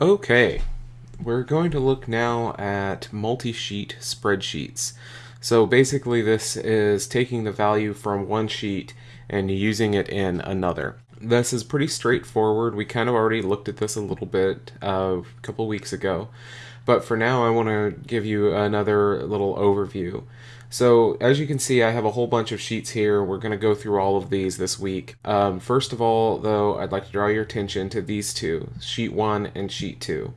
Okay, we're going to look now at multi-sheet spreadsheets. So basically this is taking the value from one sheet and using it in another. This is pretty straightforward. We kind of already looked at this a little bit uh, a couple weeks ago. But for now I want to give you another little overview. So as you can see, I have a whole bunch of sheets here. We're going to go through all of these this week. Um, first of all, though, I'd like to draw your attention to these two, sheet one and sheet two.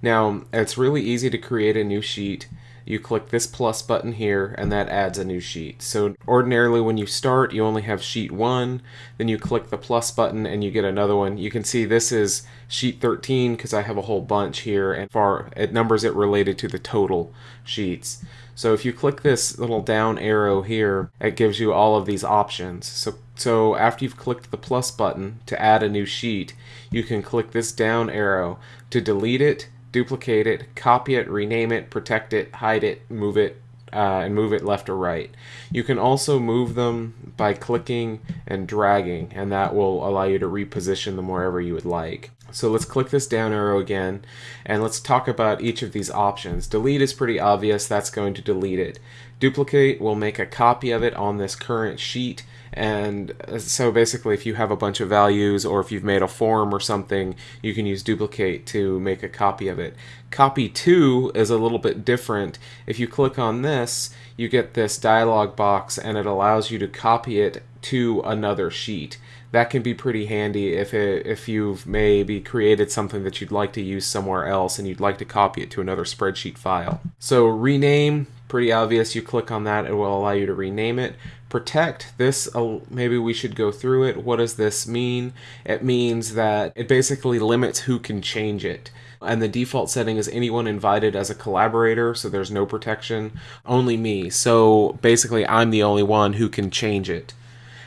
Now, it's really easy to create a new sheet you click this plus button here and that adds a new sheet. So ordinarily when you start you only have sheet 1, then you click the plus button and you get another one. You can see this is sheet 13 because I have a whole bunch here and far it numbers it related to the total sheets. So if you click this little down arrow here, it gives you all of these options. So, so after you've clicked the plus button to add a new sheet, you can click this down arrow to delete it duplicate it, copy it, rename it, protect it, hide it, move it, uh, and move it left or right. You can also move them by clicking and dragging, and that will allow you to reposition them wherever you would like. So let's click this down arrow again, and let's talk about each of these options. Delete is pretty obvious, that's going to delete it. Duplicate will make a copy of it on this current sheet, and uh, so basically if you have a bunch of values or if you've made a form or something, you can use duplicate to make a copy of it. Copy to is a little bit different. If you click on this, you get this dialog box and it allows you to copy it to another sheet. That can be pretty handy if it, if you've maybe created something that you'd like to use somewhere else and you'd like to copy it to another spreadsheet file. So rename, pretty obvious. You click on that, it will allow you to rename it protect this uh, maybe we should go through it. What does this mean? It means that it basically limits who can change it. And the default setting is anyone invited as a collaborator so there's no protection only me. So basically i'm the only one who can change it.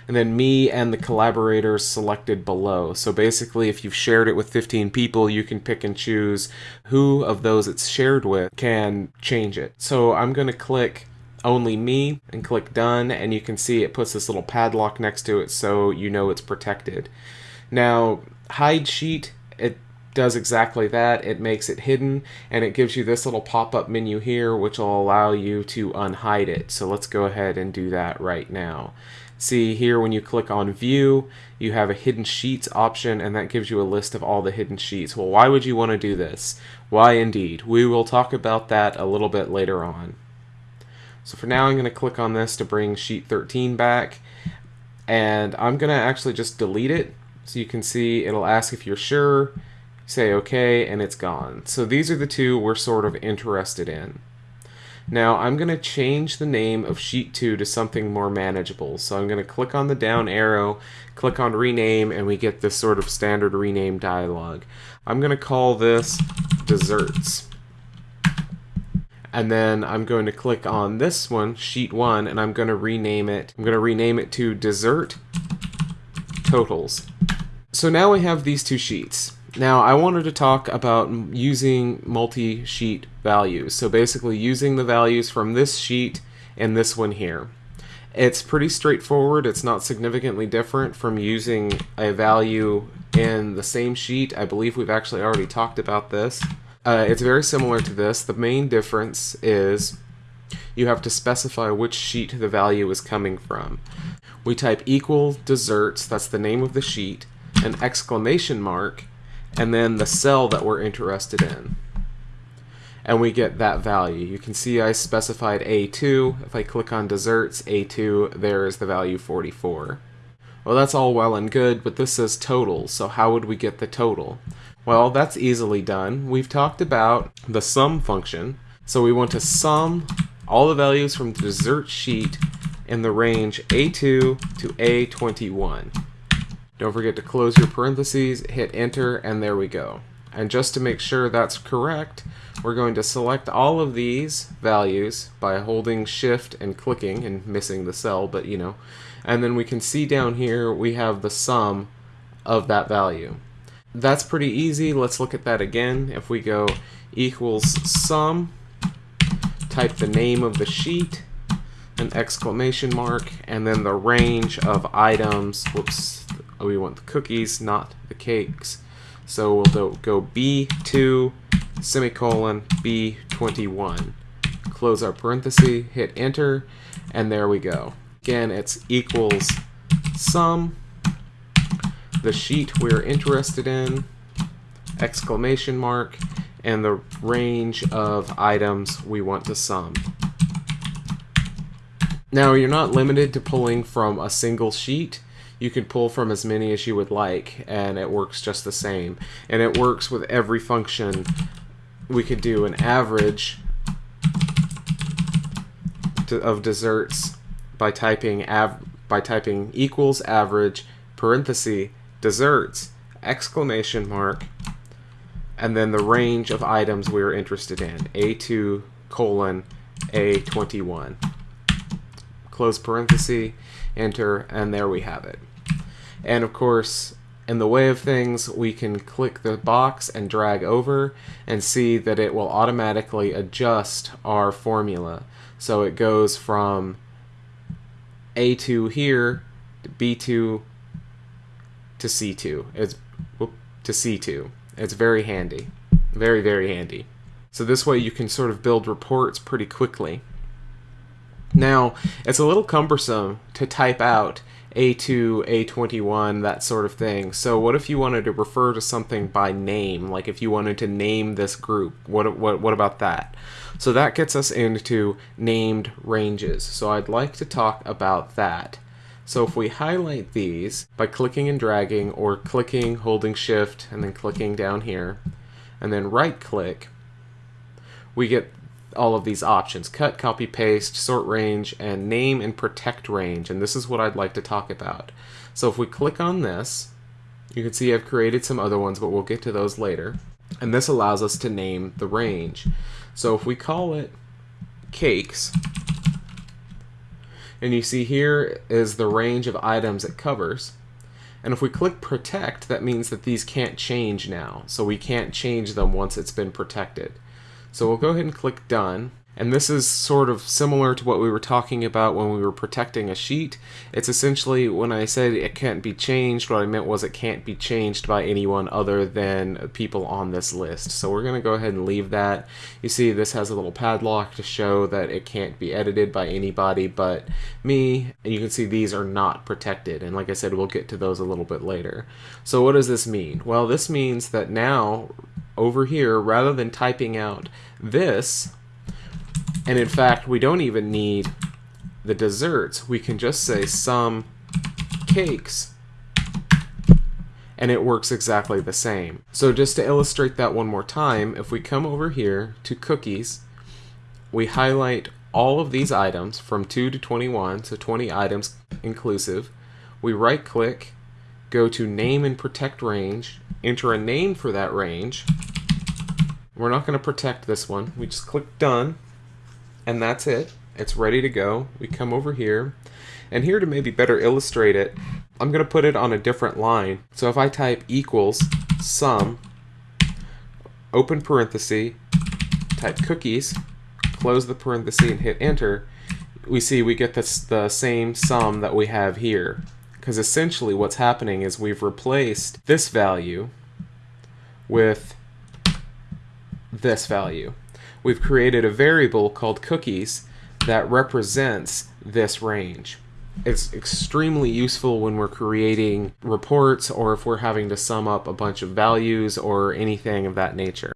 And then me and the collaborators selected below. So basically, if you've shared it with 15 people, you can pick and choose who of those it's shared with can change it. So I'm going to click only me and click done and you can see it puts this little padlock next to it so you know it's protected. Now hide sheet it does exactly that. It makes it hidden and it gives you this little pop-up menu here which will allow you to unhide it. So let's go ahead and do that right now. See here when you click on view you have a hidden sheets option and that gives you a list of all the hidden sheets. Well why would you want to do this? Why indeed. We will talk about that a little bit later on. So for now I'm going to click on this to bring sheet 13 back and I'm going to actually just delete it so you can see it'll ask if you're sure, say OK, and it's gone. So these are the two we're sort of interested in. Now I'm going to change the name of sheet 2 to something more manageable. So I'm going to click on the down arrow, click on rename, and we get this sort of standard rename dialog. I'm going to call this desserts and then I'm going to click on this one, sheet one, and I'm going to rename it. I'm going to rename it to dessert totals. So now we have these two sheets. Now I wanted to talk about using multi-sheet values. So basically using the values from this sheet and this one here. It's pretty straightforward. It's not significantly different from using a value in the same sheet. I believe we've actually already talked about this. Uh, it's very similar to this. The main difference is you have to specify which sheet the value is coming from. We type equal desserts, that's the name of the sheet, an exclamation mark, and then the cell that we're interested in. And we get that value. You can see I specified A2. If I click on desserts, A2, there is the value 44. Well, that's all well and good, but this says total, so how would we get the total? Well, that's easily done. We've talked about the sum function. So we want to sum all the values from the dessert sheet in the range A2 to A21. Don't forget to close your parentheses, hit enter, and there we go. And just to make sure that's correct, we're going to select all of these values by holding shift and clicking and missing the cell, but you know. And then we can see down here we have the sum of that value. That's pretty easy. Let's look at that again. If we go equals sum, type the name of the sheet, an exclamation mark, and then the range of items. Whoops, we want the cookies, not the cakes. So we'll go B2 semicolon B21. Close our parenthesis, hit enter, and there we go. Again, it's equals sum, the sheet we're interested in, exclamation mark, and the range of items we want to sum. Now, you're not limited to pulling from a single sheet. You can pull from as many as you would like, and it works just the same. And it works with every function. We could do an average of desserts by typing av by typing equals average parenthesis desserts exclamation mark and then the range of items we are interested in a2 colon a21 close parenthesis enter and there we have it and of course in the way of things we can click the box and drag over and see that it will automatically adjust our formula so it goes from A2 here to B2 to C2. It's to C2. It's very handy. Very, very handy. So this way you can sort of build reports pretty quickly. Now, it's a little cumbersome to type out A2, A21, that sort of thing. So what if you wanted to refer to something by name? Like if you wanted to name this group, what, what, what about that? So that gets us into named ranges. So I'd like to talk about that. So if we highlight these by clicking and dragging or clicking, holding shift, and then clicking down here, and then right click, we get all of these options cut, copy, paste, sort range, and name and protect range. And this is what I'd like to talk about. So if we click on this, you can see I've created some other ones, but we'll get to those later. And this allows us to name the range. So if we call it cakes, and you see here is the range of items it covers. And if we click protect, that means that these can't change now. So we can't change them once it's been protected. So we'll go ahead and click done. And this is sort of similar to what we were talking about when we were protecting a sheet. It's essentially, when I said it can't be changed, what I meant was it can't be changed by anyone other than people on this list. So we're going to go ahead and leave that. You see this has a little padlock to show that it can't be edited by anybody but me. And you can see these are not protected. And like I said, we'll get to those a little bit later. So what does this mean? Well, this means that now over here, rather than typing out this, and in fact, we don't even need the desserts. We can just say sum cakes and it works exactly the same. So just to illustrate that one more time, if we come over here to cookies, we highlight all of these items from 2 to 21, so 20 items inclusive. We right click, go to name and protect range, enter a name for that range. We're not going to protect this one. We just click done and that's it. It's ready to go. We come over here, and here to maybe better illustrate it, I'm going to put it on a different line. So if I type equals sum, open parenthesis, type cookies, close the parenthesis and hit enter, we see we get this, the same sum that we have here. Because essentially what's happening is we've replaced this value with this value we've created a variable called cookies that represents this range. It's extremely useful when we're creating reports or if we're having to sum up a bunch of values or anything of that nature.